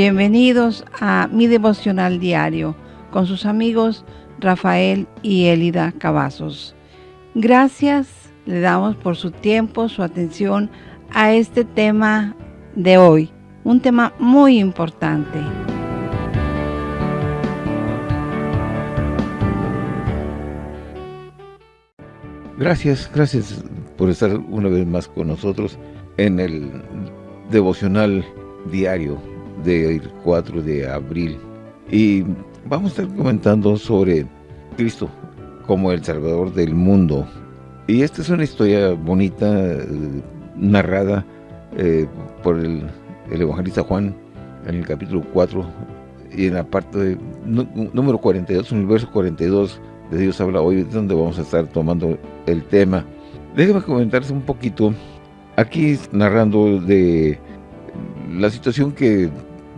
Bienvenidos a mi devocional diario con sus amigos Rafael y Elida Cavazos. Gracias le damos por su tiempo, su atención a este tema de hoy, un tema muy importante. Gracias, gracias por estar una vez más con nosotros en el devocional diario del 4 de abril. Y vamos a estar comentando sobre Cristo como el Salvador del mundo. Y esta es una historia bonita, eh, narrada eh, por el, evangelista Juan en el capítulo 4 y en la parte número 42, en el verso 42 de Dios habla hoy, es donde vamos a estar tomando el tema. Déjame comentarles un poquito, aquí narrando de la situación que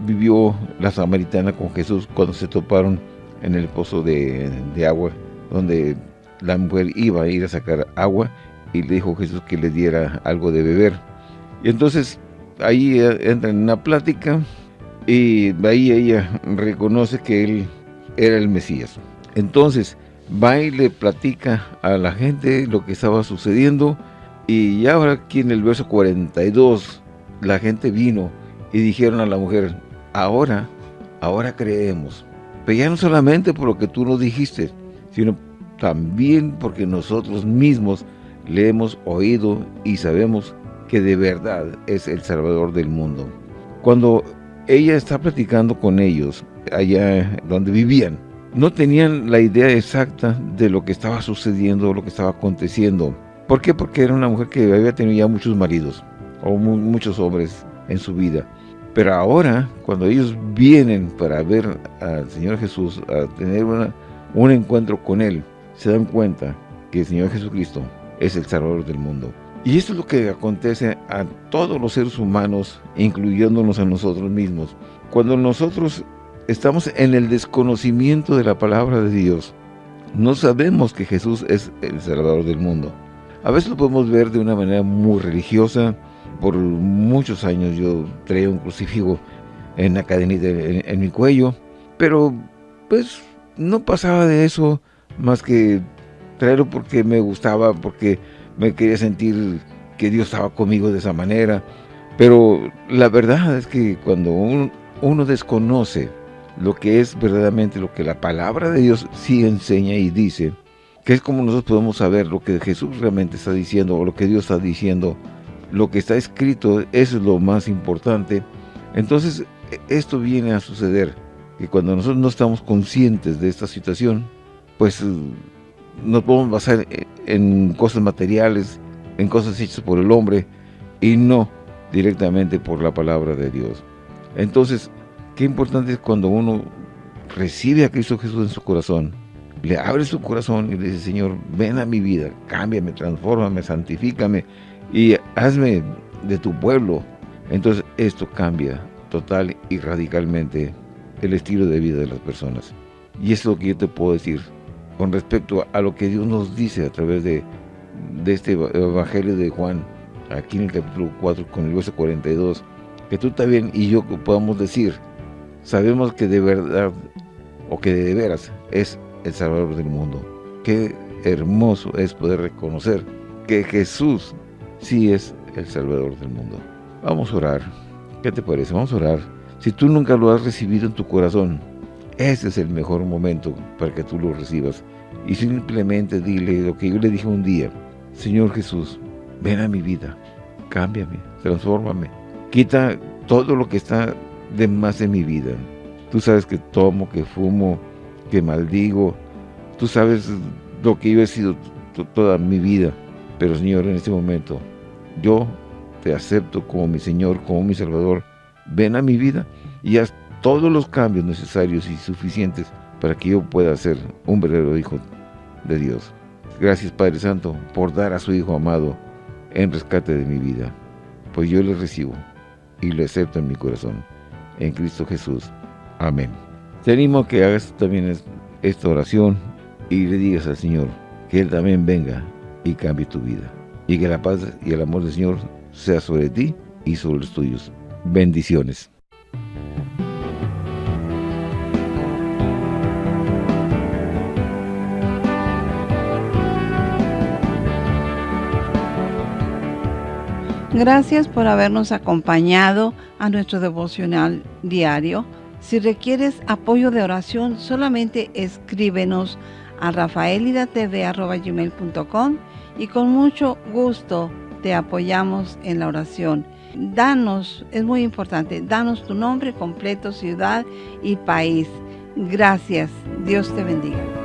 vivió la samaritana con Jesús cuando se toparon en el pozo de, agua, donde la mujer iba a ir a sacar agua y le dijo Jesús que le diera algo de beber. Y entonces ahí entra en una plática y ahí ella reconoce que él era el Mesías. Entonces va y le platica a la gente lo que estaba sucediendo y ahora aquí en el verso 42 la gente vino y dijeron a la mujer, ahora, ahora creemos. Pero ya no solamente por lo que tú nos dijiste, sino también porque nosotros mismos le hemos oído y sabemos que de verdad es el Salvador del mundo. Cuando ella está platicando con ellos, allá donde vivían, no tenían la idea exacta de lo que estaba sucediendo, lo que estaba aconteciendo. ¿Por qué? Porque era una mujer que había tenido ya muchos maridos, o muchos hombres en su vida. Pero ahora, cuando ellos vienen para ver al Señor Jesús, a tener un encuentro con Él, se dan cuenta que el Señor Jesucristo es el Salvador del mundo. Y esto es lo que acontece a todos los seres humanos, incluyéndonos a nosotros mismos. Cuando nosotros estamos en el desconocimiento de la palabra de Dios, no sabemos que Jesús es el Salvador del mundo. A veces lo podemos ver de una manera muy religiosa, por muchos años yo traía un crucifijo en la cadenita en, mi cuello, pero pues no pasaba de eso más que traerlo porque me gustaba, porque me quería sentir que Dios estaba conmigo de esa manera. Pero la verdad es que cuando uno desconoce lo que es verdaderamente lo que la palabra de Dios sí enseña y dice, que es como nosotros podemos saber lo que Jesús realmente está diciendo o lo que Dios está diciendo lo que está escrito, es lo más importante. Entonces, esto viene a suceder, que cuando nosotros no estamos conscientes de esta situación, pues nos podemos basar en cosas materiales, en cosas hechas por el hombre, y no directamente por la palabra de Dios. Entonces, qué importante es cuando uno recibe a Cristo Jesús en su corazón, le abre su corazón y le dice, Señor, ven a mi vida, cámbiame, transfórmame, santifícame, y hazme de tu pueblo. Entonces esto cambia total y radicalmente el estilo de vida de las personas. Y es lo que yo te puedo decir con respecto a lo que Dios nos dice a través de, de este Evangelio de Juan, aquí en el capítulo 4 con el verso 42, que tú también y yo podamos decir, sabemos que de verdad o que de veras es el Salvador del mundo. Qué hermoso es poder reconocer que Jesús sí es el Salvador del mundo. Vamos a orar. ¿Qué te parece? Vamos a orar. Si tú nunca lo has recibido en tu corazón, ese es el mejor momento para que tú lo recibas. Y simplemente dile lo que yo le dije un día. Señor Jesús, ven a mi vida, cámbiame, transfórmame. Quita todo lo que está de más en mi vida. Tú sabes que tomo, que fumo, que maldigo. Tú sabes lo que yo he sido toda mi vida. Pero Señor, en este momento, yo te acepto como mi Señor, como mi Salvador. Ven a mi vida y haz todos los cambios necesarios y suficientes para que yo pueda ser un verdadero hijo de Dios. Gracias Padre Santo por dar a su Hijo amado en rescate de mi vida. Pues yo le recibo y lo acepto en mi corazón. En Cristo Jesús. Amén. Te animo a que hagas también esta oración y le digas al Señor que Él también venga y cambie tu vida y que la paz y el amor del Señor sea sobre ti y sobre los tuyos. Bendiciones. Gracias por habernos acompañado a nuestro devocional diario. Si requieres apoyo de oración, solamente escríbenos a rafaelidatv.com y con mucho gusto te apoyamos en la oración. Danos, es muy importante, danos tu nombre completo, ciudad y país. Gracias. Dios te bendiga.